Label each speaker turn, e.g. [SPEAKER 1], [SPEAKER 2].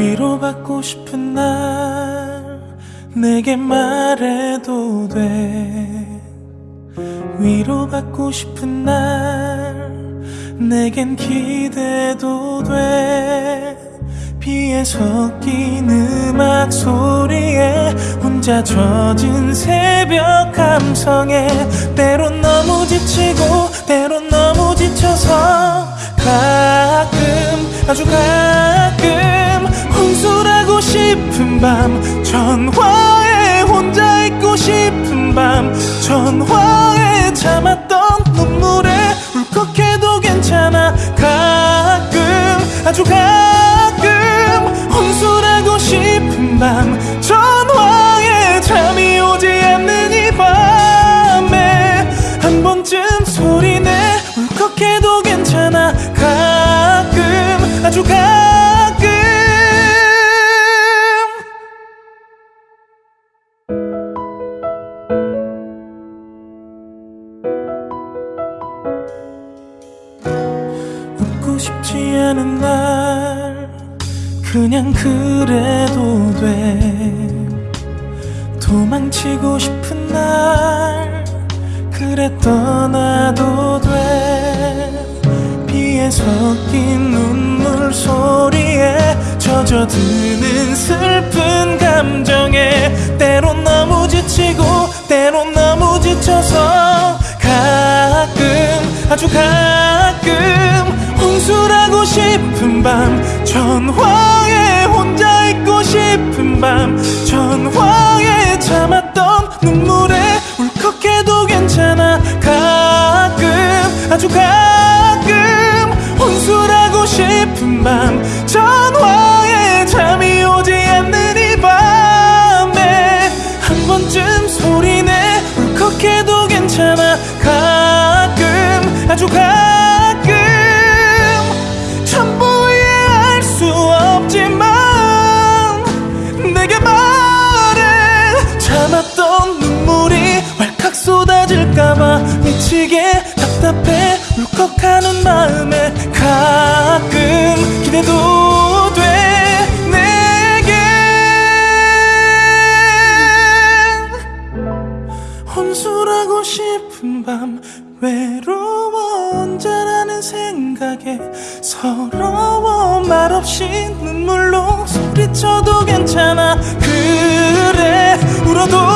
[SPEAKER 1] 위로받고 싶은 날 내게 말해도 돼. 위로받고 싶은 날 내겐 기대도 돼. 비에 섞인 음악 소리에 혼자 젖은 새벽 감성에 때론 너무 지치고 때론 너무 지쳐서 가끔 아주 가끔 싶은 밤 전화에 혼자 있고 싶은 밤 전화에 참았던 눈물에 울컥해도 괜찮아. 가끔 아주 가끔 혼술하고 싶은 밤 전화에 잠이 오지 않는 이 밤에 한 번쯤 소리내 울컥해도 싶지 않은 날 그냥 그래도 돼. 도망치고 싶은 날 그래 떠나도 돼. 비에 섞인 눈물 소리에 젖어드는 슬픈 감정에 때론 너무 지치고 때론 너무 지쳐서 가끔 아주 가끔 싶은 밤 전화에 혼자 있고 싶은 밤 전화에 참았던 눈물에 울컥해도 괜찮아. 가끔 아주 가끔 혼술하고 싶은 밤 전화에 잠이 오지 않는 이 밤에 한 번쯤 소리내 울컥해도 괜찮아 참았던 눈물이 왈칵 쏟아질까봐 미치게 답답해 울컥하는 마음에 가끔 기대도 돼. 내겐 혼술하고 싶은 밤 외로워 혼자라는 생각에 서러워 말없이 눈물로 소리쳐도 괜찮아. 그래 울어도